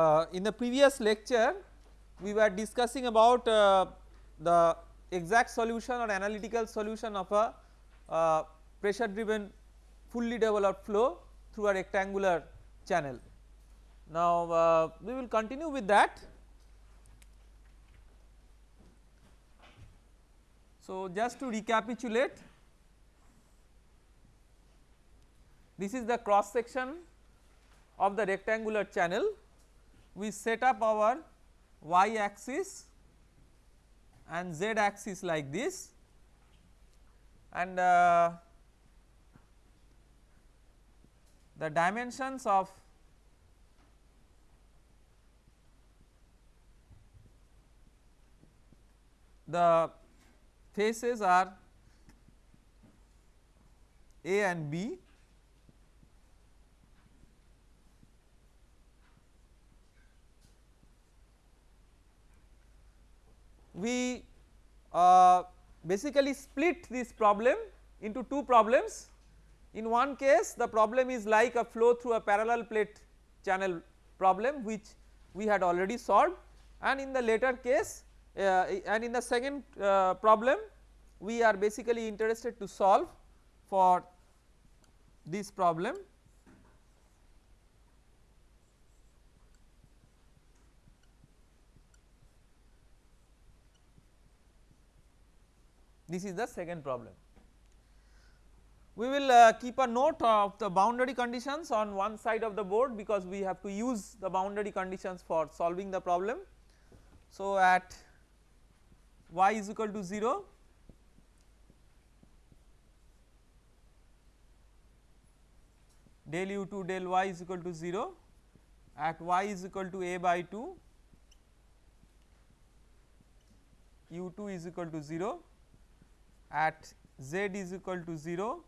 uh, in the previous lecture we were discussing about uh, the exact solution or analytical solution of a uh, pressure driven fully developed flow through a rectangular channel. Now uh, we will continue with that. So just to recapitulate this is the cross section of the rectangular channel we set up our y axis and z axis like this and uh, the dimensions of the faces are A and B we uh, basically split this problem into two problems. In one case the problem is like a flow through a parallel plate channel problem which we had already solved and in the later case uh, and in the second uh, problem we are basically interested to solve for this problem this is the second problem. We will uh, keep a note of the boundary conditions on one side of the board because we have to use the boundary conditions for solving the problem. So at y is equal to 0 del u2 del y is equal to 0 at y is equal to a by 2 u2 is equal to 0 at z is equal to 0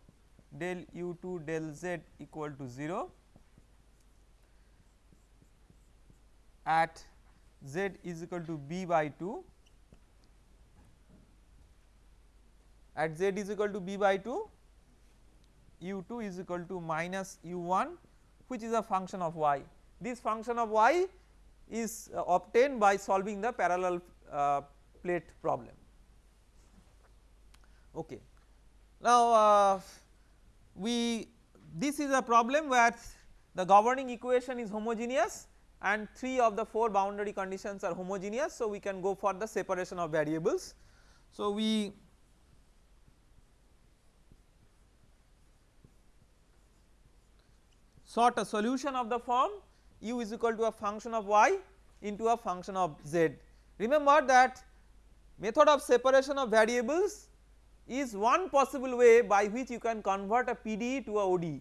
del u2 del z equal to 0 at z is equal to b by 2 at z is equal to b by 2 u2 is equal to minus u1 which is a function of y. This function of y is uh, obtained by solving the parallel uh, plate problem. Okay. Now uh, we this is a problem where the governing equation is homogeneous and 3 of the 4 boundary conditions are homogeneous. So we can go for the separation of variables. So we sought a solution of the form u is equal to a function of y into a function of z. Remember that method of separation of variables is one possible way by which you can convert a PDE to a ODE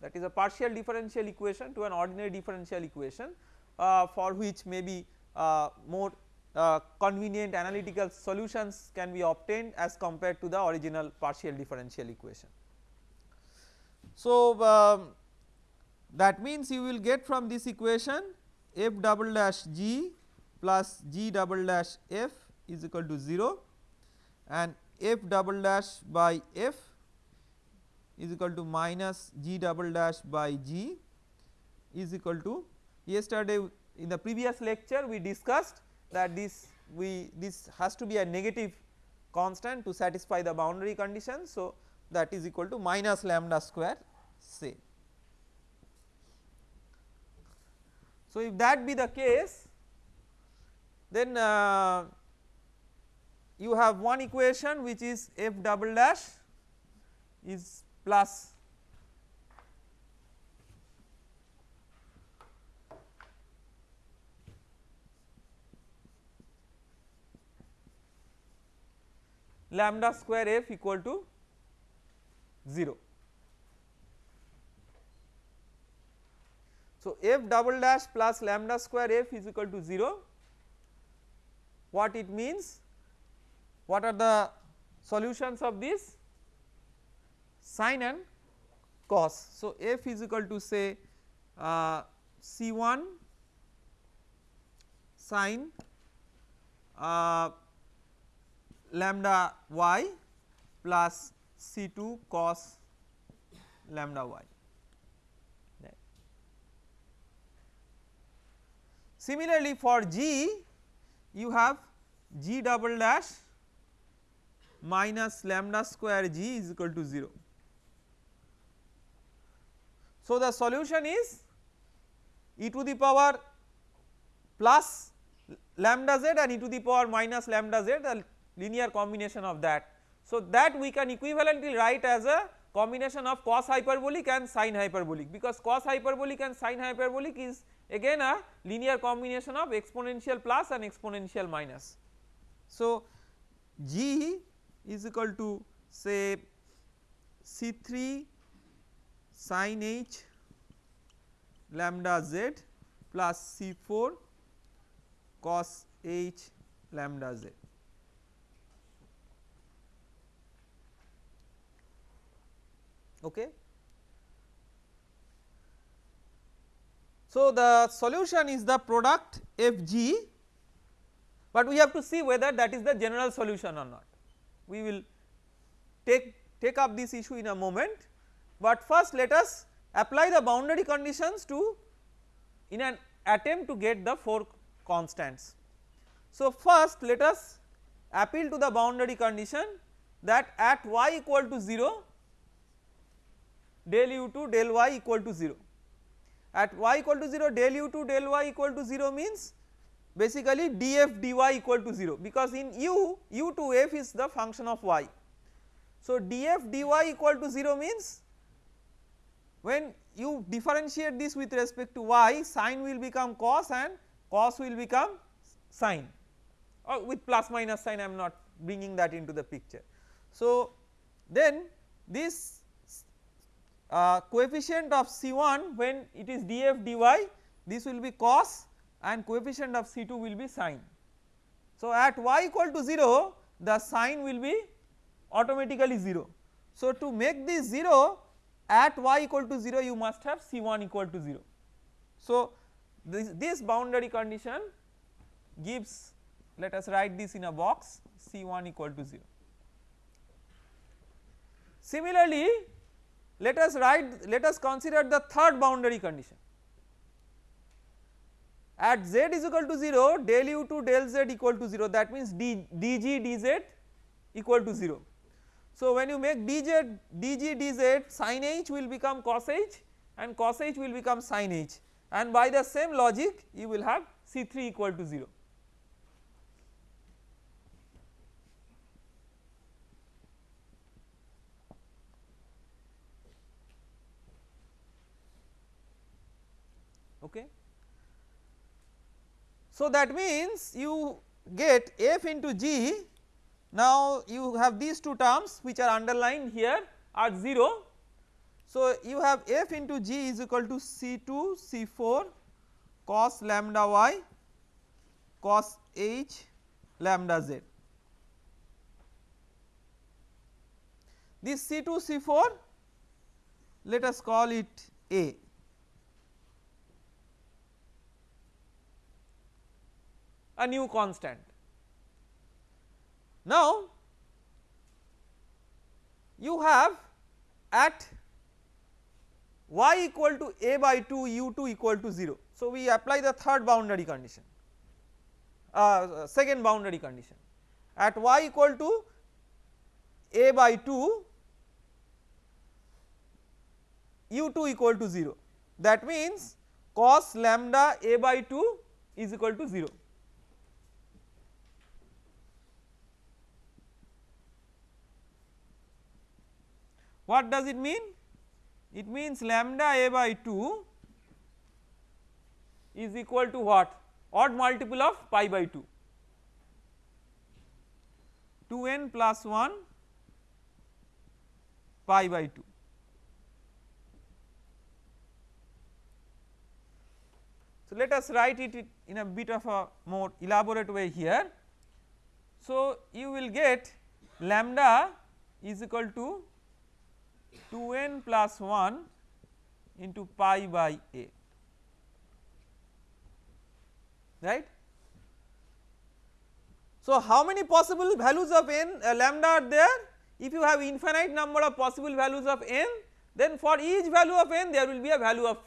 that is a partial differential equation to an ordinary differential equation uh, for which maybe uh, more uh, convenient analytical solutions can be obtained as compared to the original partial differential equation. So, um, that means you will get from this equation f double dash g plus g double dash f is equal to 0 and f double dash by f is equal to minus g double dash by g is equal to yesterday in the previous lecture we discussed that this we this has to be a negative constant to satisfy the boundary condition. So, that is equal to minus lambda square say. So, if that be the case then uh, you have one equation which is f double dash is plus lambda square f equal to 0. So, f double dash plus lambda square f is equal to 0 what it means what are the solutions of this sine and cos. So, f is equal to say uh, C1 sine uh, lambda y plus C2 cos lambda y. Similarly for G you have G double dash minus lambda square G is equal to 0. So the solution is e to the power plus lambda z and e to the power minus lambda z the linear combination of that. So that we can equivalently write as a combination of cos hyperbolic and sin hyperbolic because cos hyperbolic and sin hyperbolic is again a linear combination of exponential plus and exponential minus. So G is equal to say C3 sin h lambda z plus C4 cos h lambda z. Okay. So, the solution is the product f g, but we have to see whether that is the general solution or not. We will take, take up this issue in a moment, but first let us apply the boundary conditions to in an attempt to get the 4 constants. So, first let us appeal to the boundary condition that at y equal to 0 del u2 del y equal to 0. At y equal to 0 del u2 del y equal to 0 means basically df dy equal to 0 because in u u to f is the function of y. So df dy equal to 0 means when you differentiate this with respect to y sine will become cos and cos will become sine or with plus minus sign I am not bringing that into the picture. So then this uh, coefficient of C1 when it is df dy this will be cos and coefficient of C2 will be sine. So at y equal to 0 the sine will be automatically 0. So to make this 0 at y equal to 0 you must have C1 equal to 0. So this, this boundary condition gives let us write this in a box C1 equal to 0. Similarly let us write let us consider the third boundary condition at z is equal to 0 del u2 del z equal to 0 that means d, dg dz equal to 0. So when you make dz dg dz sin h will become cos h and cos h will become sin h and by the same logic you will have C3 equal to 0. okay. So that means you get f into g now you have these two terms which are underlined here are 0. So you have f into g is equal to c2 c4 cos lambda y cos h lambda z. This c2 c4 let us call it a a new constant. Now you have at y equal to a by 2 u2 equal to 0. So we apply the third boundary condition uh, second boundary condition at y equal to a by 2 u2 equal to 0 that means cos lambda a by 2 is equal to 0. What does it mean? It means lambda a by 2 is equal to what? Odd multiple of pi by 2. 2n plus 1 pi by 2. So let us write it in a bit of a more elaborate way here. So you will get lambda is equal to 2n plus 1 into pi by a right. So how many possible values of n uh, lambda are there if you have infinite number of possible values of n then for each value of n there will be a value of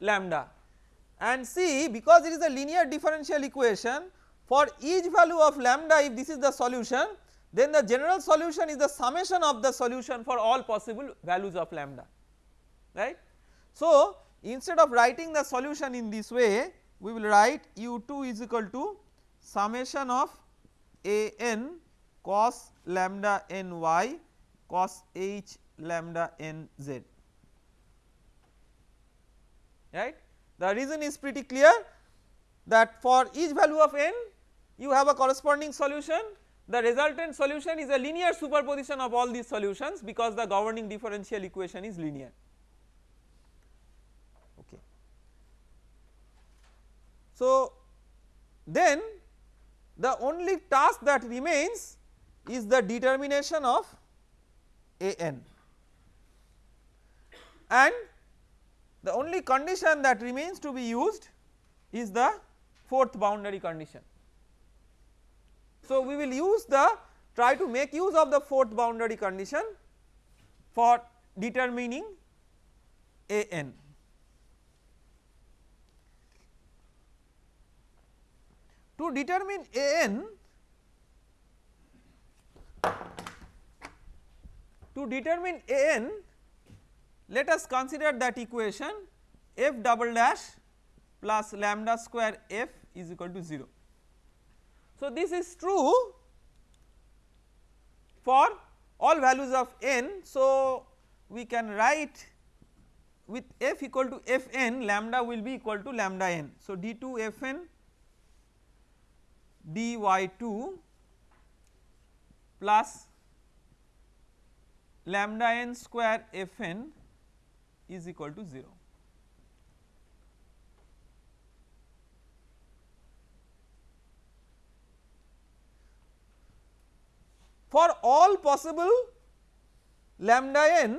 lambda and see because it is a linear differential equation for each value of lambda if this is the solution then the general solution is the summation of the solution for all possible values of lambda right. So instead of writing the solution in this way we will write u2 is equal to summation of a n cos lambda n y cos h lambda n z right. The reason is pretty clear that for each value of n you have a corresponding solution the resultant solution is a linear superposition of all these solutions because the governing differential equation is linear okay. So then the only task that remains is the determination of a n and the only condition that remains to be used is the fourth boundary condition. So we will use the try to make use of the fourth boundary condition for determining a n. To determine a n to determine a n let us consider that equation f double dash plus lambda square f is equal to 0. So this is true for all values of n. So we can write with f equal to f n lambda will be equal to lambda n. So d 2 f n d y 2 plus lambda n square f n is equal to 0. For all possible lambda n,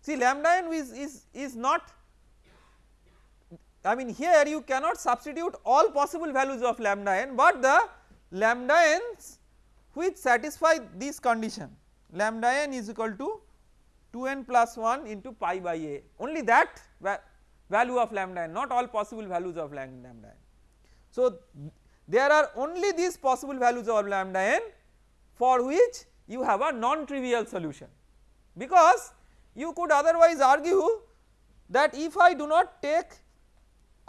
see lambda n is, is, is not I mean here you cannot substitute all possible values of lambda n, but the lambda n's which satisfy this condition lambda n is equal to 2n plus 1 into pi by a only that va value of lambda n not all possible values of lambda n. So there are only these possible values of lambda n for which you have a non trivial solution. Because you could otherwise argue that if I do not take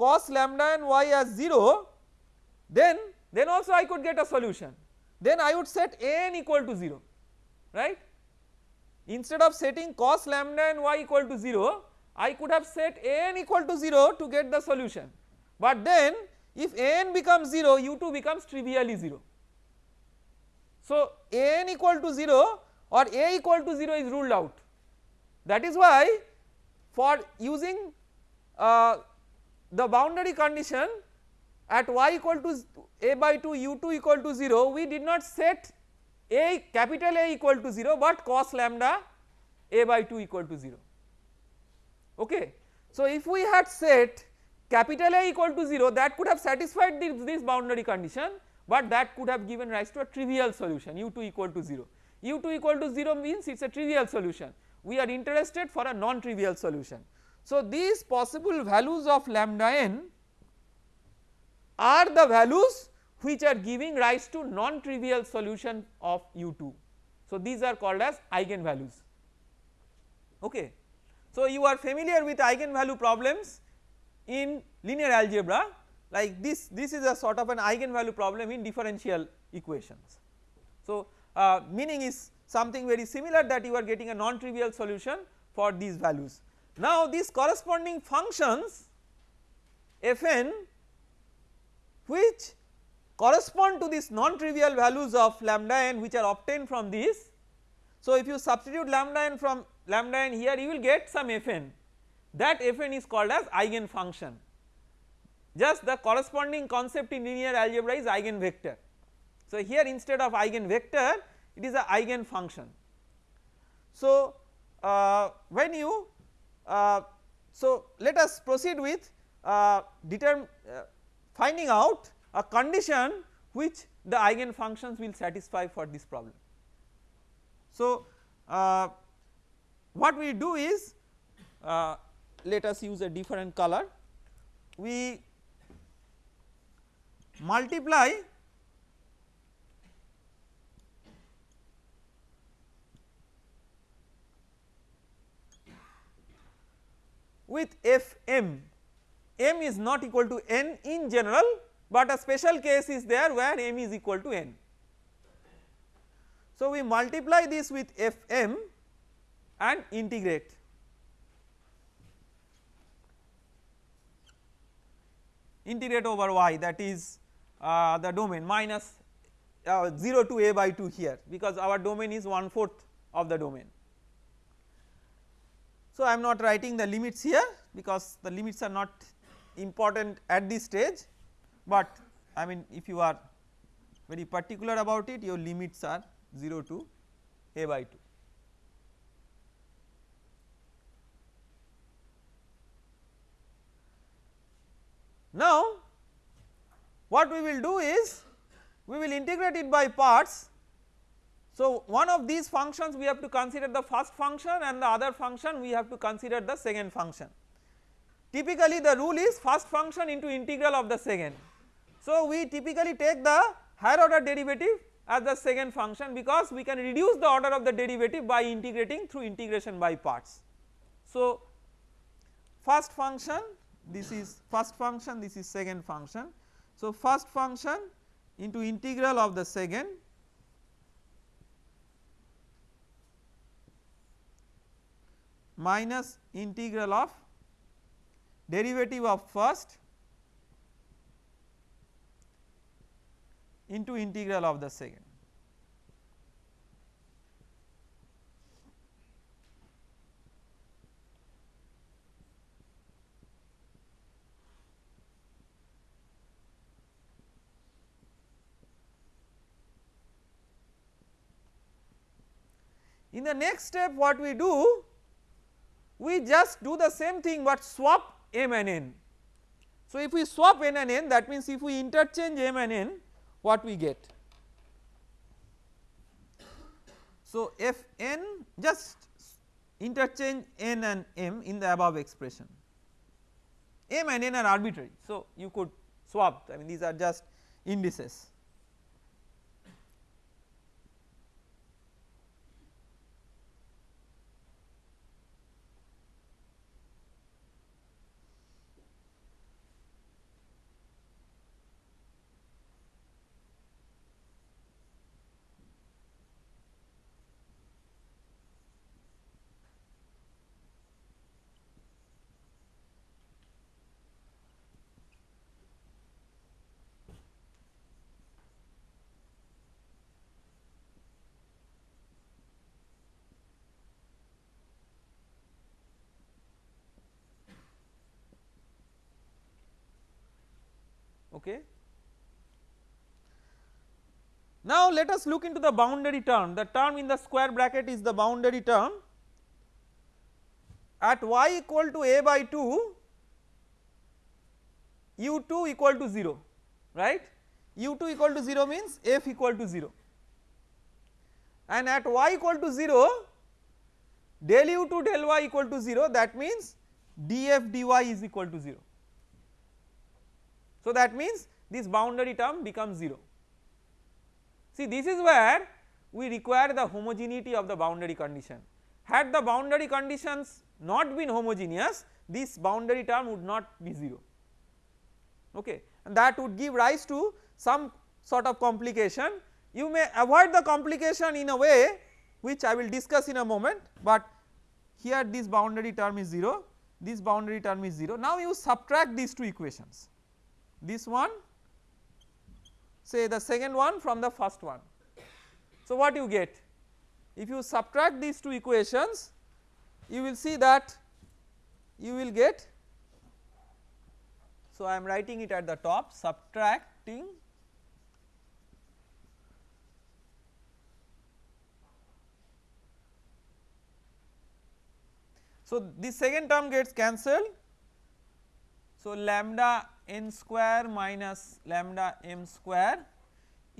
cos lambda n y as 0 then then also I could get a solution. Then I would set n equal to 0 right? Instead of setting cos lambda n y equal to 0 I could have set n equal to 0 to get the solution. But then if n becomes 0 u2 becomes trivially 0 so, a n equal to 0 or a equal to 0 is ruled out. That is why for using uh, the boundary condition at y equal to a by 2 u2 equal to 0 we did not set a capital A equal to 0 but cos lambda a by 2 equal to 0 okay. So if we had set capital A equal to 0 that could have satisfied this, this boundary condition but that could have given rise to a trivial solution u2 equal to 0. u2 equal to 0 means it is a trivial solution we are interested for a non trivial solution. So these possible values of lambda n are the values which are giving rise to non trivial solution of u2. So these are called as eigenvalues okay. So you are familiar with eigenvalue problems in linear algebra like this this is a sort of an eigenvalue problem in differential equations. So uh, meaning is something very similar that you are getting a non trivial solution for these values. Now these corresponding functions fn which correspond to these non trivial values of lambda n which are obtained from these. So if you substitute lambda n from lambda n here you will get some fn that fn is called as eigen function just the corresponding concept in linear algebra is eigenvector. So here instead of eigenvector it is a eigen function. So uh, when you uh, so let us proceed with uh, determ uh, finding out a condition which the eigen functions will satisfy for this problem. So uh, what we do is uh, let us use a different color we multiply with f m, m is not equal to n in general, but a special case is there where m is equal to n. So, we multiply this with f m and integrate integrate over y that is uh, the domain minus uh, 0 to a by 2 here because our domain is one fourth of the domain. So, I am not writing the limits here because the limits are not important at this stage, but I mean if you are very particular about it your limits are 0 to a by 2. Now what we will do is we will integrate it by parts. So one of these functions we have to consider the first function and the other function we have to consider the second function. Typically the rule is first function into integral of the second. So we typically take the higher order derivative as the second function because we can reduce the order of the derivative by integrating through integration by parts. So first function this is first function this is second function. So, first function into integral of the second minus integral of derivative of first into integral of the second. In the next step what we do we just do the same thing but swap m and n. So if we swap n and n that means if we interchange m and n what we get. So f n just interchange n and m in the above expression m and n are arbitrary so you could swap I mean these are just indices okay. Now let us look into the boundary term. The term in the square bracket is the boundary term. At y equal to a by 2 u2 equal to 0 right? u2 equal to 0 means f equal to 0 and at y equal to 0 del u2 del y equal to 0 that means df dy is equal to 0 so that means this boundary term becomes 0. See this is where we require the homogeneity of the boundary condition. Had the boundary conditions not been homogeneous this boundary term would not be 0 okay and that would give rise to some sort of complication. You may avoid the complication in a way which I will discuss in a moment but here this boundary term is 0 this boundary term is 0 now you subtract these two equations this one say the second one from the first one. So what you get if you subtract these two equations you will see that you will get so I am writing it at the top subtracting so this second term gets cancelled so lambda n square minus lambda m square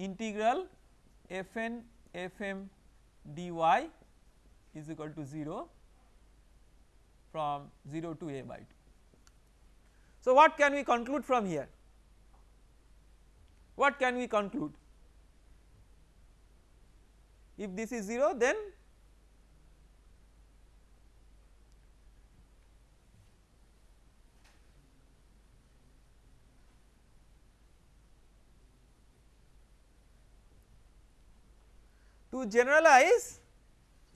integral f n f m d y is equal to 0 from 0 to a by 2. So what can we conclude from here? What can we conclude? If this is 0 then to generalize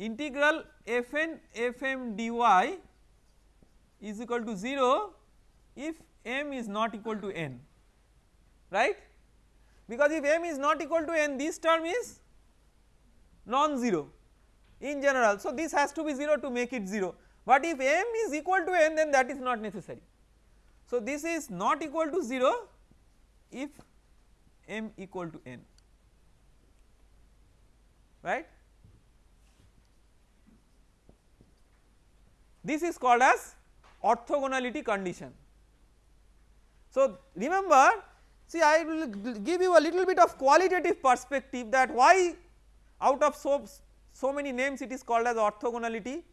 integral fn fm dy is equal to 0 if m is not equal to n right because if m is not equal to n this term is non-zero in general. So, this has to be 0 to make it 0, but if m is equal to n then that is not necessary. So, this is not equal to 0 if m equal to n right. This is called as orthogonality condition. So, remember see I will give you a little bit of qualitative perspective that why out of so, so many names it is called as orthogonality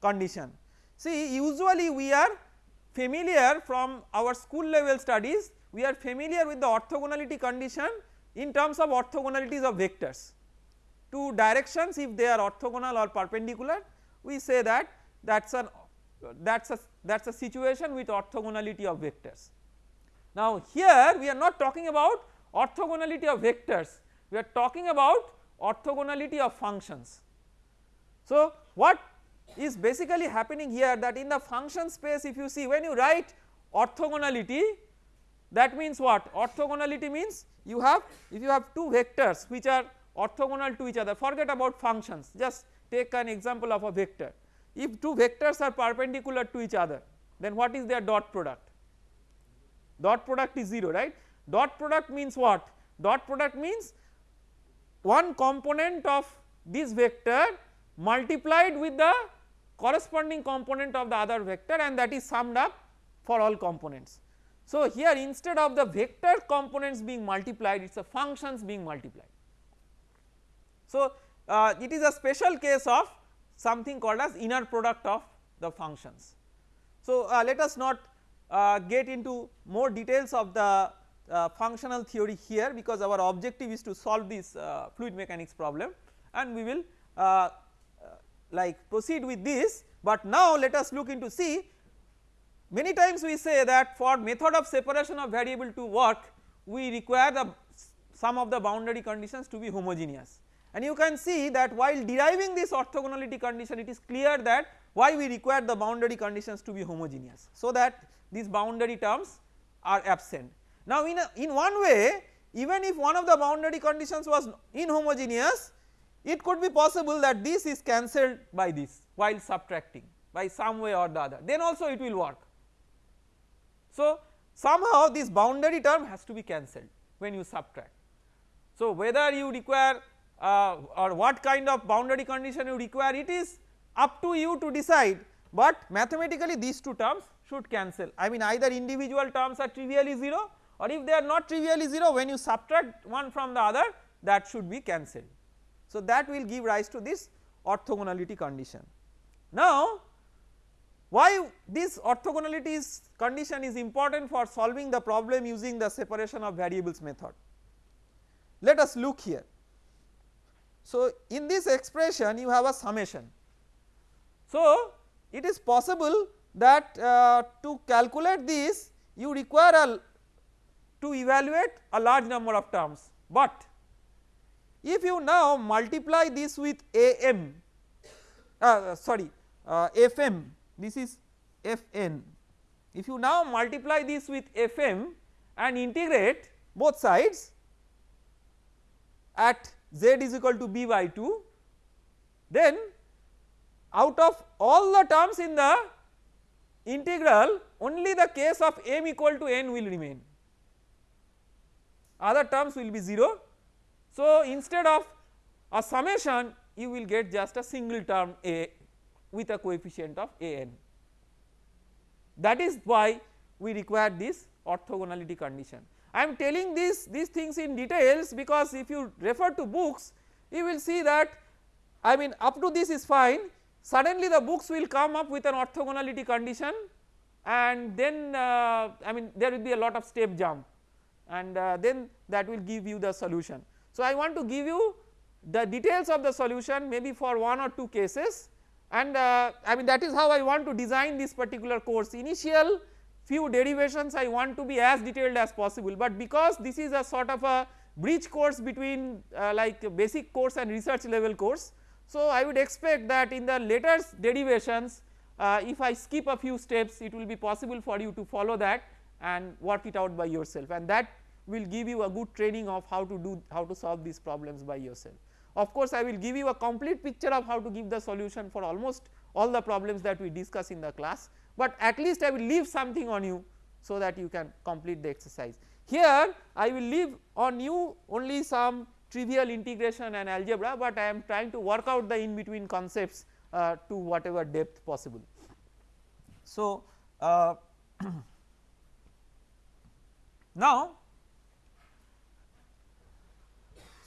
condition. See usually we are familiar from our school level studies we are familiar with the orthogonality condition in terms of orthogonalities of vectors two directions if they are orthogonal or perpendicular we say that that is an that is a that is a situation with orthogonality of vectors. Now here we are not talking about orthogonality of vectors we are talking about orthogonality of functions. So what is basically happening here that in the function space if you see when you write orthogonality that means what orthogonality means you have if you have two vectors which are orthogonal to each other. Forget about functions. Just take an example of a vector. If two vectors are perpendicular to each other then what is their dot product? Dot product is 0 right? Dot product means what? Dot product means one component of this vector multiplied with the corresponding component of the other vector and that is summed up for all components. So here instead of the vector components being multiplied it is a functions being multiplied. So, uh, it is a special case of something called as inner product of the functions. So, uh, let us not uh, get into more details of the uh, functional theory here because our objective is to solve this uh, fluid mechanics problem and we will uh, like proceed with this, but now let us look into see many times we say that for method of separation of variable to work we require the some of the boundary conditions to be homogeneous and you can see that while deriving this orthogonality condition it is clear that why we require the boundary conditions to be homogeneous so that these boundary terms are absent. Now in, a, in one way even if one of the boundary conditions was inhomogeneous it could be possible that this is cancelled by this while subtracting by some way or the other then also it will work. So somehow this boundary term has to be cancelled when you subtract. So whether you require uh, or what kind of boundary condition you require it is up to you to decide but mathematically these two terms should cancel I mean either individual terms are trivially 0 or if they are not trivially 0 when you subtract one from the other that should be cancelled. So that will give rise to this orthogonality condition. Now why this orthogonality condition is important for solving the problem using the separation of variables method. Let us look here. So, in this expression you have a summation. So, it is possible that uh, to calculate this you require a to evaluate a large number of terms, but if you now multiply this with am uh, sorry uh, fm this is fn if you now multiply this with fm and integrate both sides at z is equal to b by 2 then out of all the terms in the integral only the case of m equal to n will remain other terms will be 0. So instead of a summation you will get just a single term a with a coefficient of a n that is why we require this orthogonality condition. I am telling this these things in details because if you refer to books you will see that I mean up to this is fine suddenly the books will come up with an orthogonality condition and then uh, I mean there will be a lot of step jump and uh, then that will give you the solution. So I want to give you the details of the solution maybe for one or two cases and uh, I mean that is how I want to design this particular course initial few derivations I want to be as detailed as possible but because this is a sort of a bridge course between uh, like basic course and research level course. So I would expect that in the later derivations uh, if I skip a few steps it will be possible for you to follow that and work it out by yourself and that will give you a good training of how to do how to solve these problems by yourself. Of course, I will give you a complete picture of how to give the solution for almost all the problems that we discuss in the class, but at least I will leave something on you so that you can complete the exercise. Here I will leave on you only some trivial integration and algebra, but I am trying to work out the in between concepts uh, to whatever depth possible. So, uh, now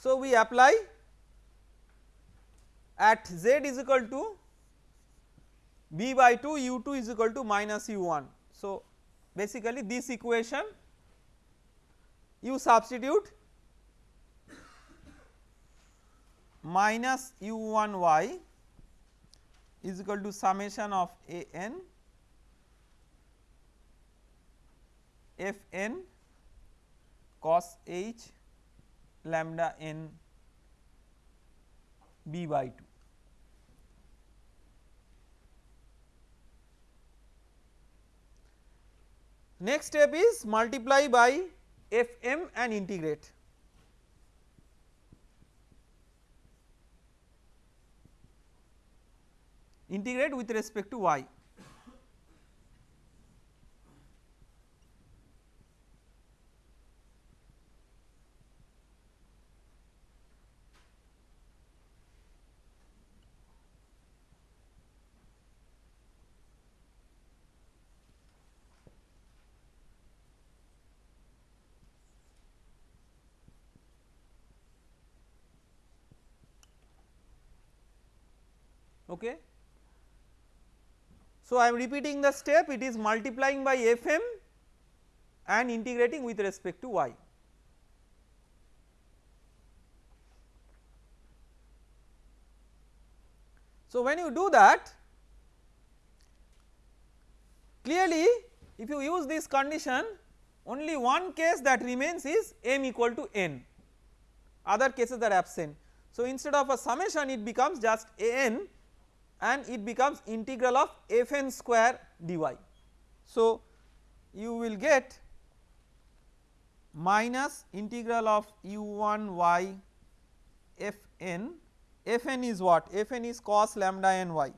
so we apply at z is equal to b by 2 u2 is equal to minus u1. So, basically this equation you substitute minus u1 y is equal to summation of a n f n cos h lambda n b by 2. Next step is multiply by f m and integrate. Integrate with respect to y. Okay. So, I am repeating the step it is multiplying by Fm and integrating with respect to y. So, when you do that clearly if you use this condition only one case that remains is m equal to n other cases are absent. So, instead of a summation it becomes just a n and it becomes integral of fn square dy. So, you will get minus integral of u1 y fn, fn is what? fn is cos lambda n y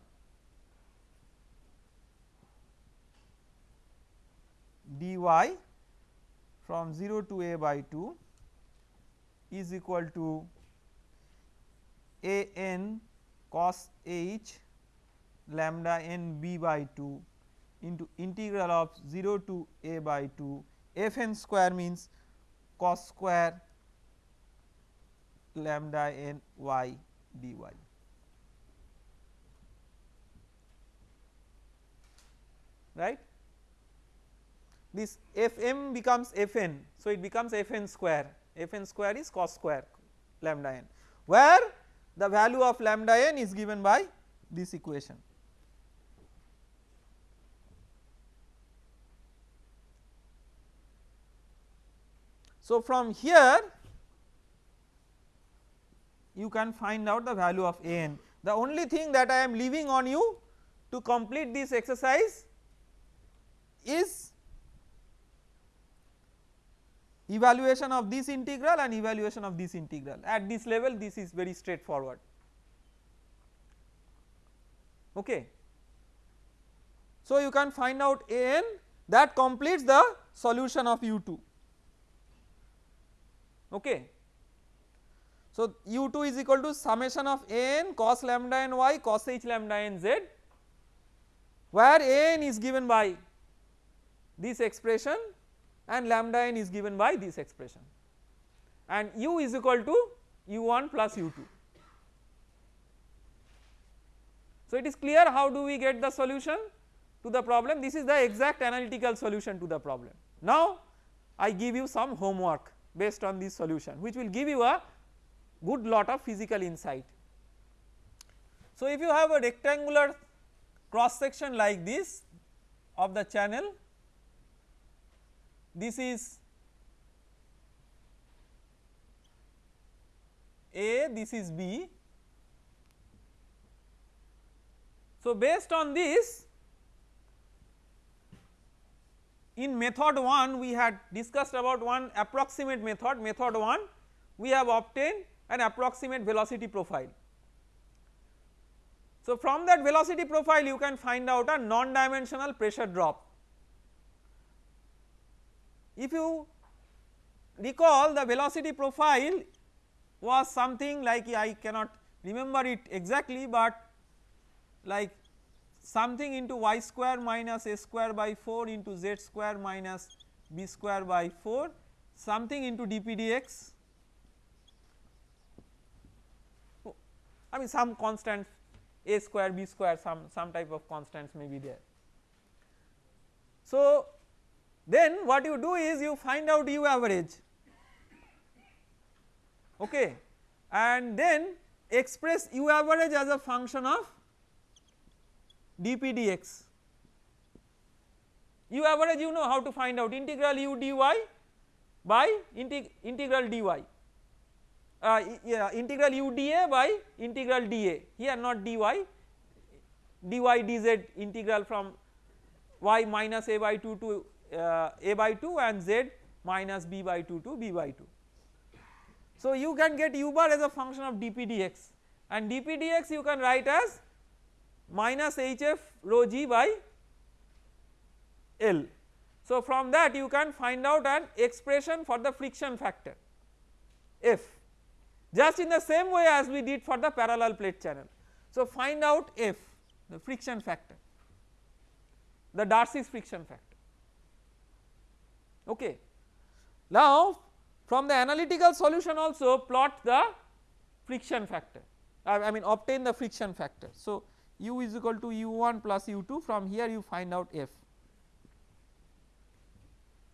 dy from 0 to a by 2 is equal to a n cos h lambda n b by 2 into integral of 0 to a by 2 f n square means cos square lambda n y dy. right this f m becomes f n. So, it becomes f n square f n square is cos square lambda n where the value of lambda n is given by this equation. So, from here you can find out the value of a n. The only thing that I am leaving on you to complete this exercise is evaluation of this integral and evaluation of this integral at this level this is very straightforward okay. So you can find out a n that completes the solution of u2 okay. So u2 is equal to summation of n cos lambda n y cos h lambda n z where n is given by this expression and lambda n is given by this expression and u is equal to u1 plus u2. So it is clear how do we get the solution to the problem this is the exact analytical solution to the problem. Now I give you some homework based on this solution which will give you a good lot of physical insight. So if you have a rectangular cross section like this of the channel this is A this is B. So based on this in method 1 we had discussed about one approximate method method 1 we have obtained an approximate velocity profile. So from that velocity profile you can find out a non dimensional pressure drop. If you recall the velocity profile was something like I cannot remember it exactly but like something into y square minus a square by 4 into z square minus b square by 4 something into dp dx I mean some constant a square b square some some type of constants may be there. So then what you do is you find out u average. Okay? And then express u average as a function of dp dx. u average you know how to find out. Integral u dy by integ integral dy. Uh, yeah, integral u dA by integral dA here not dy. dy dz integral from y minus a by 2 to uh, a by 2 and z minus b by 2 to b by 2. So you can get u bar as a function of dp dx and dp dx you can write as minus hf rho g by L. So from that you can find out an expression for the friction factor F just in the same way as we did for the parallel plate channel. So find out F the friction factor the Darcy's friction factor okay. Now from the analytical solution also plot the friction factor I, I mean obtain the friction factor. So u is equal to u1 plus u2 from here you find out f.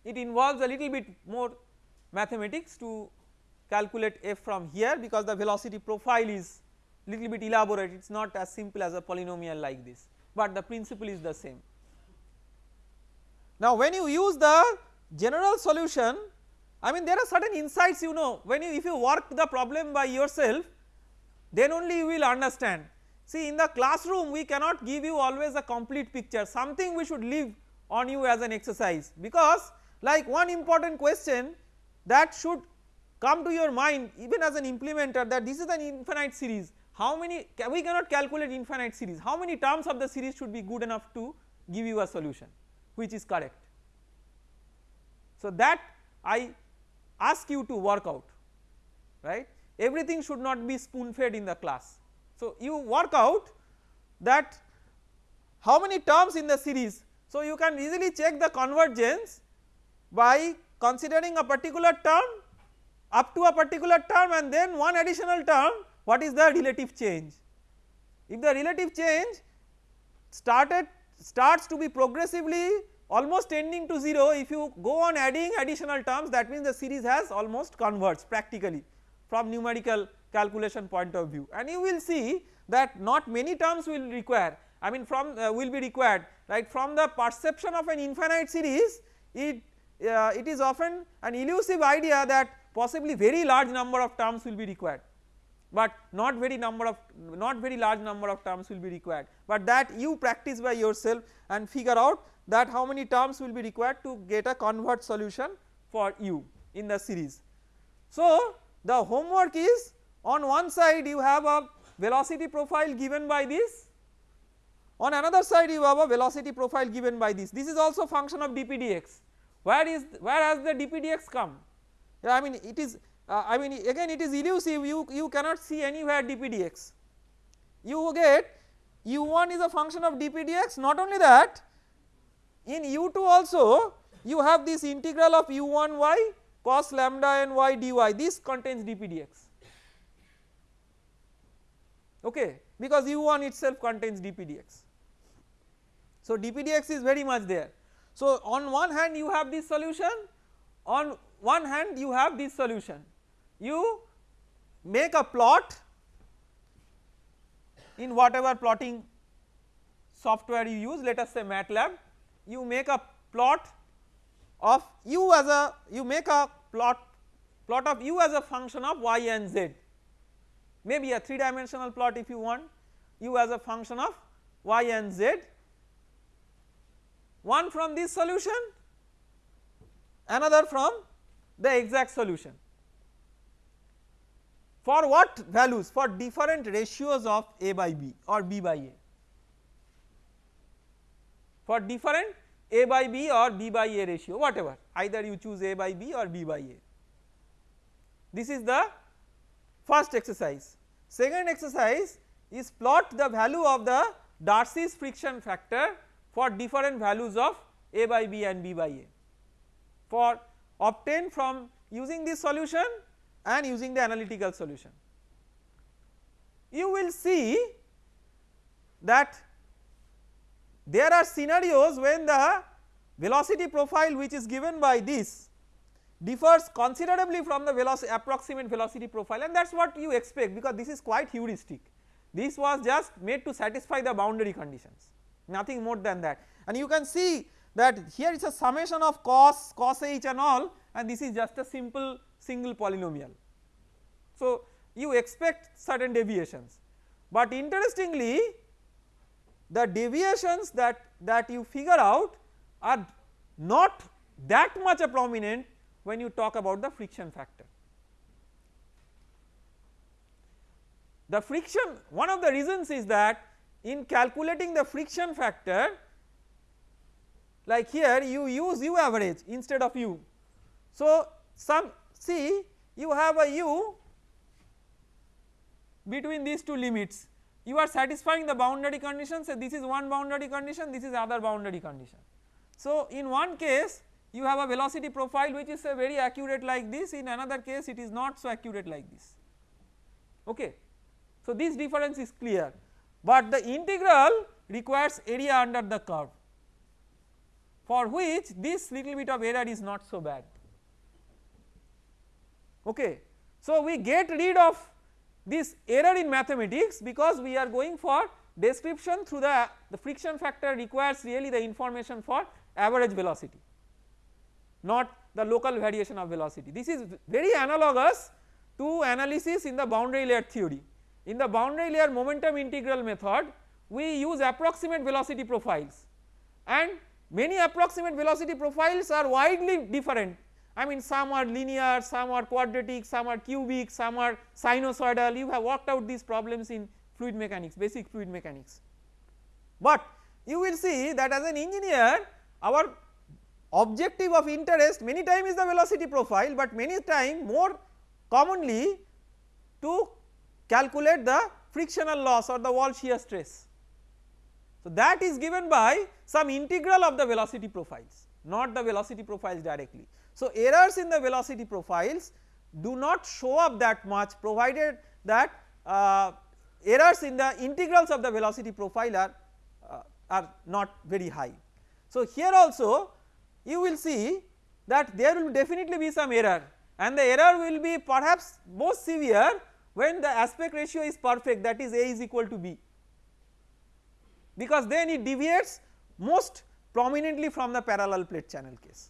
It involves a little bit more mathematics to calculate f from here because the velocity profile is little bit elaborate it is not as simple as a polynomial like this but the principle is the same. Now when you use the general solution I mean there are certain insights you know when you if you work the problem by yourself then only you will understand. See in the classroom we cannot give you always a complete picture something we should leave on you as an exercise because like one important question that should come to your mind even as an implementer that this is an infinite series how many we cannot calculate infinite series how many terms of the series should be good enough to give you a solution which is correct. So that I ask you to work out right everything should not be spoon fed in the class. So you work out that how many terms in the series so you can easily check the convergence by considering a particular term up to a particular term and then one additional term what is the relative change. If the relative change started starts to be progressively almost tending to 0 if you go on adding additional terms that means the series has almost converged practically from numerical calculation point of view. And you will see that not many terms will require I mean from uh, will be required right? From the perception of an infinite series it uh, it is often an elusive idea that possibly very large number of terms will be required. But not very number of not very large number of terms will be required. But that you practice by yourself and figure out that how many terms will be required to get a converged solution for you in the series. So the homework is on one side you have a velocity profile given by this. On another side you have a velocity profile given by this. This is also function of dp dx where is where has the dp dx come? I mean it is uh, I mean again it is elusive. You you cannot see anywhere dp dx you get u1 is a function of dp dx not only that in u2 also you have this integral of u1 y cos lambda n y dy. This contains dp dx okay because u1 itself contains dpdx. So dpdx is very much there. So on one hand you have this solution on one hand you have this solution you make a plot in whatever plotting software you use let us say MATLAB you make a plot of u as a you make a plot plot of u as a function of y and z maybe a 3 dimensional plot if you want. U as a function of y and z. One from this solution another from the exact solution. For what values? For different ratios of a by b or b by a. For different a by b or b by a ratio whatever. Either you choose a by b or b by a. This is the first exercise second exercise is plot the value of the Darcy's friction factor for different values of a by b and b by a for obtained from using this solution and using the analytical solution. You will see that there are scenarios when the velocity profile which is given by this differs considerably from the velocity approximate velocity profile and that is what you expect because this is quite heuristic. This was just made to satisfy the boundary conditions nothing more than that and you can see that here is a summation of cos, cos h and all and this is just a simple single polynomial. So you expect certain deviations but interestingly the deviations that, that you figure out are not that much a prominent when you talk about the friction factor. The friction one of the reasons is that in calculating the friction factor like here you use u average instead of u. So some see you have a u between these two limits you are satisfying the boundary conditions so this is one boundary condition this is other boundary condition. So in one case you have a velocity profile which is uh, very accurate like this. In another case it is not so accurate like this. Okay. So this difference is clear. But the integral requires area under the curve for which this little bit of error is not so bad. Okay. So we get rid of this error in mathematics because we are going for description through the, the friction factor requires really the information for average velocity not the local variation of velocity. This is very analogous to analysis in the boundary layer theory. In the boundary layer momentum integral method we use approximate velocity profiles and many approximate velocity profiles are widely different I mean some are linear, some are quadratic, some are cubic, some are sinusoidal you have worked out these problems in fluid mechanics basic fluid mechanics. But you will see that as an engineer our objective of interest many time is the velocity profile but many time more commonly to calculate the frictional loss or the wall shear stress. So that is given by some integral of the velocity profiles not the velocity profiles directly. So, errors in the velocity profiles do not show up that much provided that uh, errors in the integrals of the velocity profile are, uh, are not very high. So, here also you will see that there will definitely be some error and the error will be perhaps most severe when the aspect ratio is perfect that is A is equal to B. Because then it deviates most prominently from the parallel plate channel case.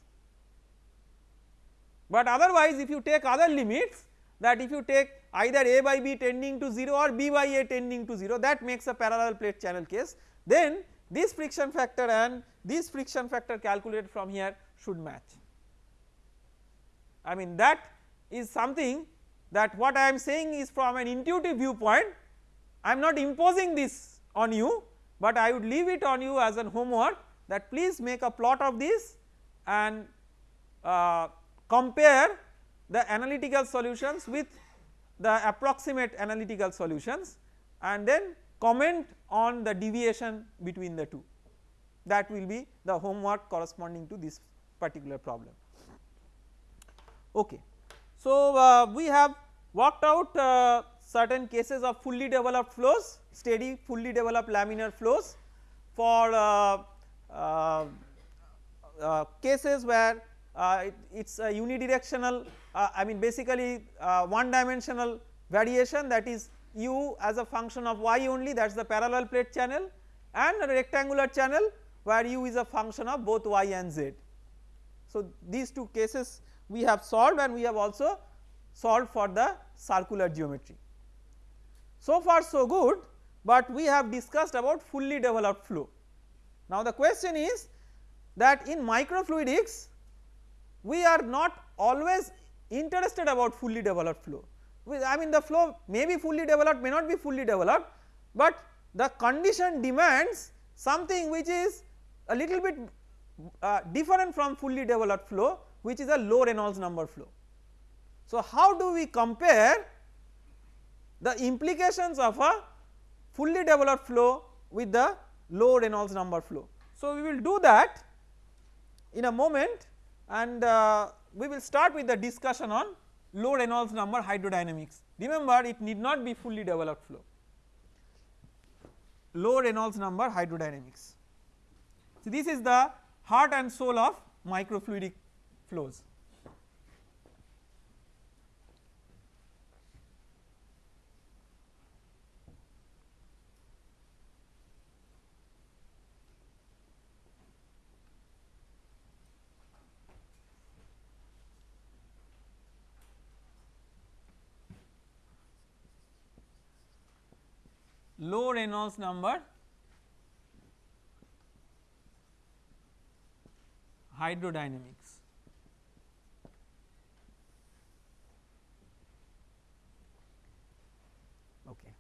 But otherwise if you take other limits that if you take either a by b tending to 0 or b by a tending to 0 that makes a parallel plate channel case then this friction factor and this friction factor calculated from here should match. I mean that is something that what I am saying is from an intuitive viewpoint I am not imposing this on you but I would leave it on you as an homework that please make a plot of this and uh, compare the analytical solutions with the approximate analytical solutions and then comment on the deviation between the two that will be the homework corresponding to this particular problem. Okay. So, uh, we have worked out uh, certain cases of fully developed flows steady fully developed laminar flows for uh, uh, uh, cases where uh, it is a unidirectional I mean basically one dimensional variation that is u as a function of y only that is the parallel plate channel and a rectangular channel where u is a function of both y and z. So these two cases we have solved and we have also solved for the circular geometry. So far so good but we have discussed about fully developed flow. Now the question is that in microfluidics we are not always interested about fully developed flow. I mean the flow may be fully developed may not be fully developed but the condition demands something which is a little bit uh, different from fully developed flow which is a low Reynolds number flow. So how do we compare the implications of a fully developed flow with the low Reynolds number flow. So we will do that in a moment and uh, we will start with the discussion on low Reynolds number hydrodynamics. Remember it need not be fully developed flow, low Reynolds number hydrodynamics. So this is the heart and soul of microfluidic flows. low Reynolds number hydrodynamics. Okay.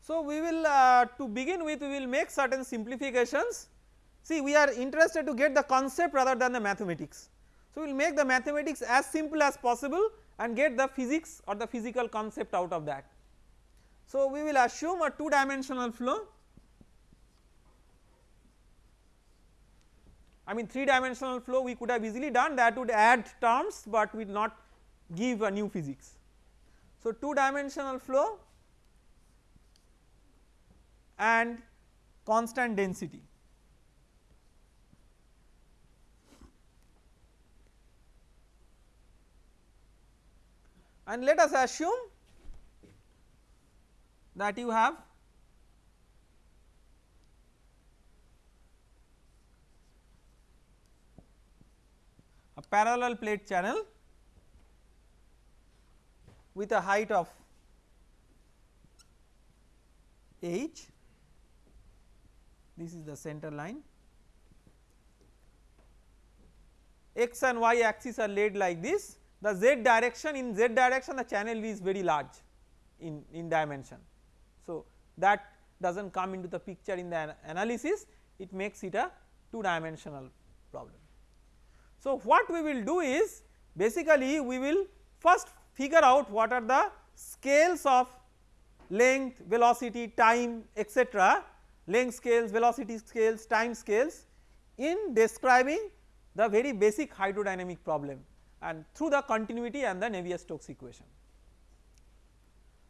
So, we will uh, to begin with we will make certain simplifications see we are interested to get the concept rather than the mathematics. So, we will make the mathematics as simple as possible and get the physics or the physical concept out of that. So, we will assume a 2 dimensional flow I mean 3 dimensional flow we could have easily done that would add terms but will not give a new physics. So 2 dimensional flow and constant density. And let us assume that you have parallel plate channel with a height of h this is the center line x and y axis are laid like this the z direction in z direction the channel is very large in, in dimension. So that does not come into the picture in the analysis it makes it a 2 dimensional problem. So what we will do is basically we will first figure out what are the scales of length, velocity, time etc length scales, velocity scales, time scales in describing the very basic hydrodynamic problem and through the continuity and the Navier-Stokes equation.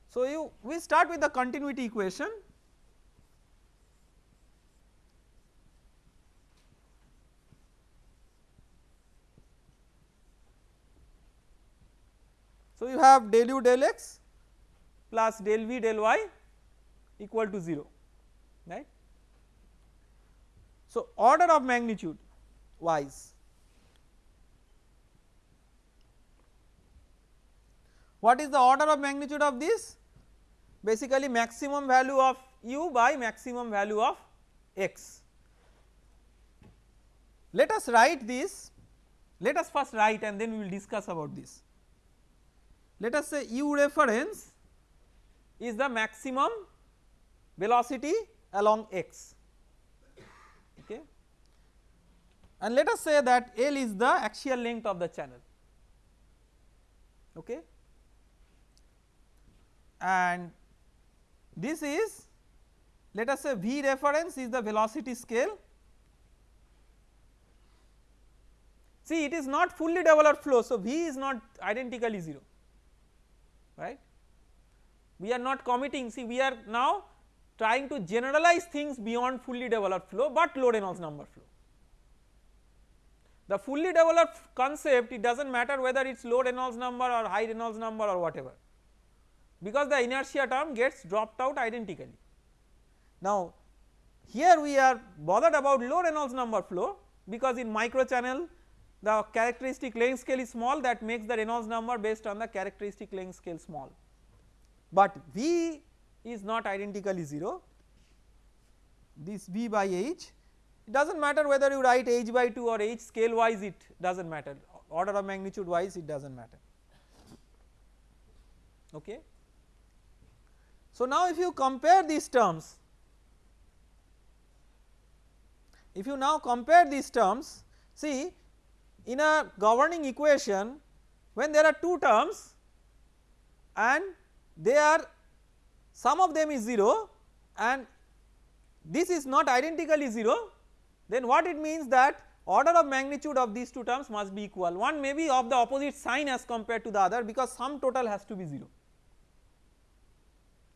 So you we start with the continuity equation So, you have del u del x plus del v del y equal to 0 right. So, order of magnitude wise what is the order of magnitude of this basically maximum value of u by maximum value of x. Let us write this let us first write and then we will discuss about this let us say u reference is the maximum velocity along x. Okay? And let us say that L is the axial length of the channel. Okay? And this is let us say V reference is the velocity scale. See it is not fully developed flow so V is not identically 0 right. We are not committing see we are now trying to generalize things beyond fully developed flow but low Reynolds number flow. The fully developed concept it does not matter whether it is low Reynolds number or high Reynolds number or whatever because the inertia term gets dropped out identically. Now here we are bothered about low Reynolds number flow because in micro channel the characteristic length scale is small that makes the Reynolds number based on the characteristic length scale small, but V is not identically 0 this V by H it does not matter whether you write H by 2 or H scale wise it does not matter. Order of magnitude wise it does not matter. Okay. So now if you compare these terms if you now compare these terms see in a governing equation when there are two terms and they are sum of them is 0 and this is not identically 0 then what it means that order of magnitude of these two terms must be equal one may be of the opposite sign as compared to the other because sum total has to be 0.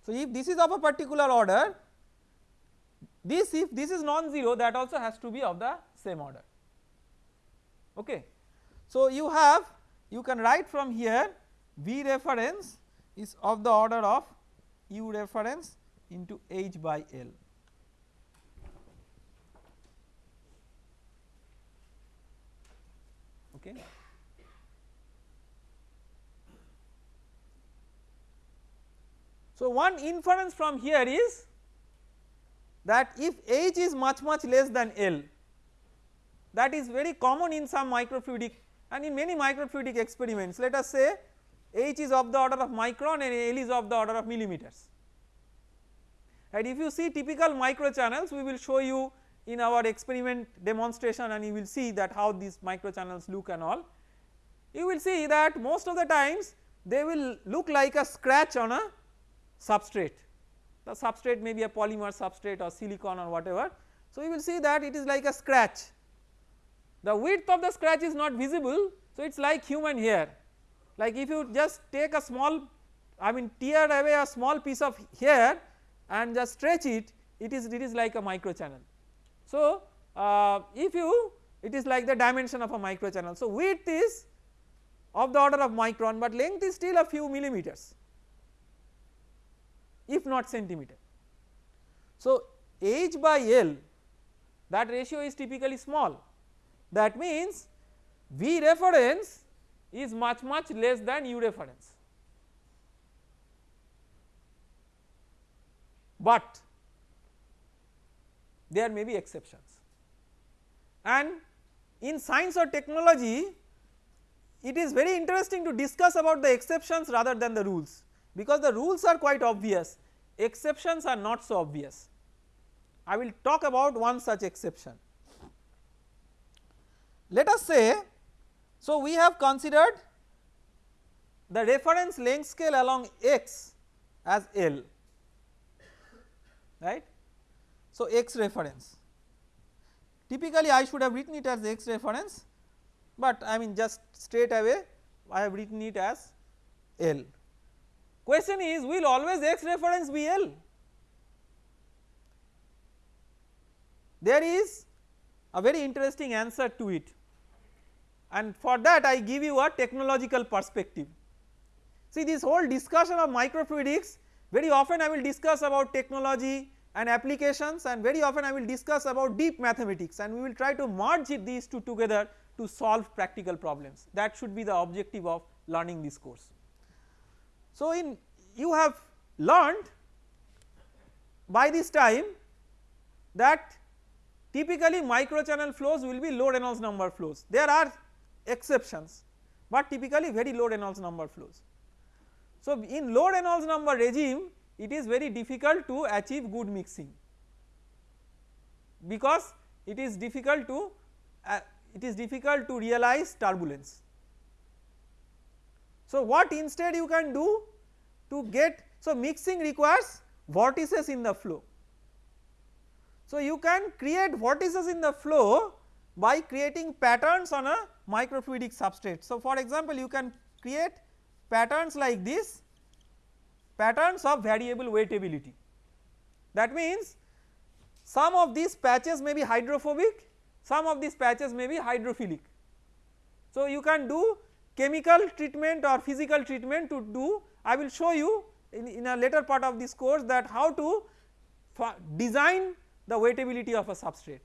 So if this is of a particular order this if this is non-zero that also has to be of the same order okay. So you have you can write from here V reference is of the order of U reference into H by L. Okay. So one inference from here is that if H is much much less than L that is very common in some microfluidic and in many microfluidic experiments let us say H is of the order of micron and L is of the order of millimeters. And if you see typical micro channels we will show you in our experiment demonstration and you will see that how these micro channels look and all. You will see that most of the times they will look like a scratch on a substrate, the substrate may be a polymer substrate or silicon or whatever. So you will see that it is like a scratch, the width of the scratch is not visible so it is like human hair like if you just take a small I mean tear away a small piece of hair and just stretch it it is it is like a micro channel. So uh, if you it is like the dimension of a micro channel. So width is of the order of micron but length is still a few millimeters if not centimeter. So H by L that ratio is typically small that means V reference is much much less than U reference. But there may be exceptions and in science or technology it is very interesting to discuss about the exceptions rather than the rules because the rules are quite obvious exceptions are not so obvious. I will talk about one such exception. Let us say so we have considered the reference length scale along x as L right. So x reference typically I should have written it as x reference but I mean just straight away I have written it as L. Question is will always x reference be L? There is a very interesting answer to it and for that I give you a technological perspective. See this whole discussion of microfluidics very often I will discuss about technology and applications and very often I will discuss about deep mathematics and we will try to merge these two together to solve practical problems that should be the objective of learning this course. So in you have learned by this time that typically microchannel flows will be low Reynolds number flows there are exceptions but typically very low Reynolds number flows. So in low Reynolds number regime it is very difficult to achieve good mixing because it is difficult to uh, it is difficult to realize turbulence so what instead you can do to get so mixing requires vortices in the flow. So you can create vortices in the flow by creating patterns on a microfluidic substrate. So for example you can create patterns like this patterns of variable wettability that means some of these patches may be hydrophobic some of these patches may be hydrophilic. So you can do chemical treatment or physical treatment to do I will show you in, in a later part of this course that how to design the wettability of a substrate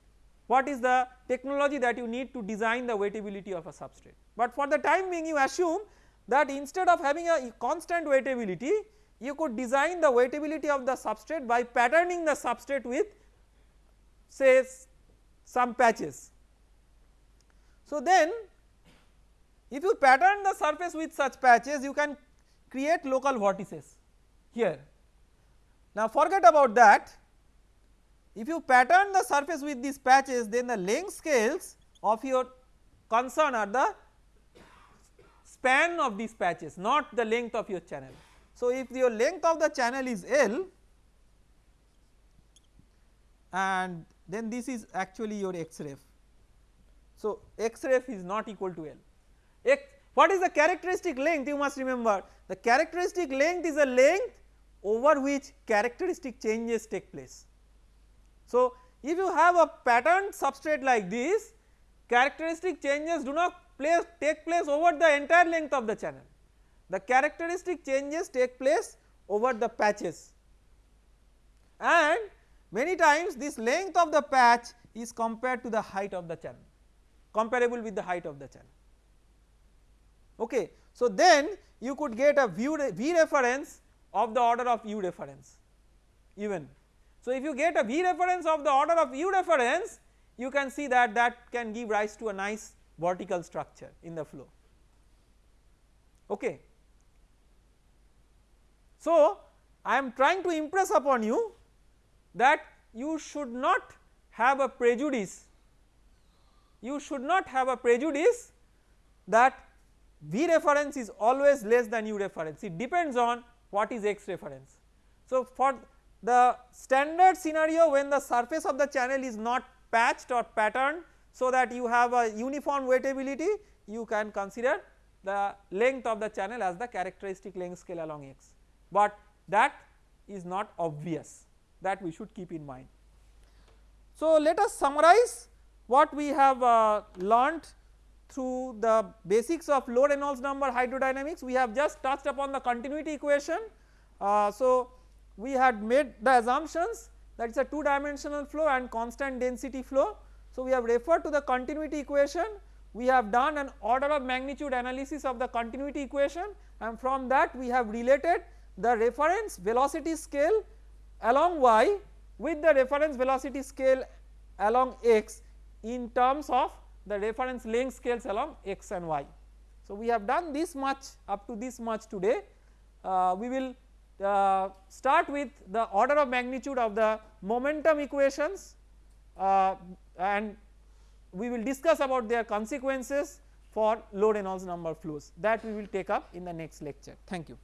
what is the technology that you need to design the wettability of a substrate. But for the time being you assume that instead of having a constant wettability you could design the wettability of the substrate by patterning the substrate with say some patches. So then if you pattern the surface with such patches you can create local vortices here. Now forget about that if you pattern the surface with these patches then the length scales of your concern are the span of these patches not the length of your channel. So if your length of the channel is L and then this is actually your x ref. So x ref is not equal to L. X, what is the characteristic length you must remember the characteristic length is a length over which characteristic changes take place. So if you have a patterned substrate like this characteristic changes do not place take place over the entire length of the channel the characteristic changes take place over the patches and many times this length of the patch is compared to the height of the channel comparable with the height of the channel. Okay. So then you could get a V reference of the order of U reference even. So if you get a V reference of the order of U reference you can see that that can give rise to a nice vertical structure in the flow okay. So I am trying to impress upon you that you should not have a prejudice you should not have a prejudice that V reference is always less than U reference it depends on what is X reference. So for the standard scenario when the surface of the channel is not patched or patterned so that you have a uniform wettability you can consider the length of the channel as the characteristic length scale along x but that is not obvious that we should keep in mind. So let us summarize what we have uh, learnt through the basics of low Reynolds number hydrodynamics we have just touched upon the continuity equation. Uh, so we had made the assumptions that it is a 2 dimensional flow and constant density flow. So we have referred to the continuity equation we have done an order of magnitude analysis of the continuity equation and from that we have related the reference velocity scale along y with the reference velocity scale along x in terms of the reference length scales along x and y. So we have done this much up to this much today uh, we will uh, start with the order of magnitude of the momentum equations uh, and we will discuss about their consequences for low Reynolds number flows that we will take up in the next lecture thank you.